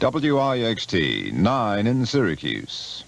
WIXT 9 in Syracuse.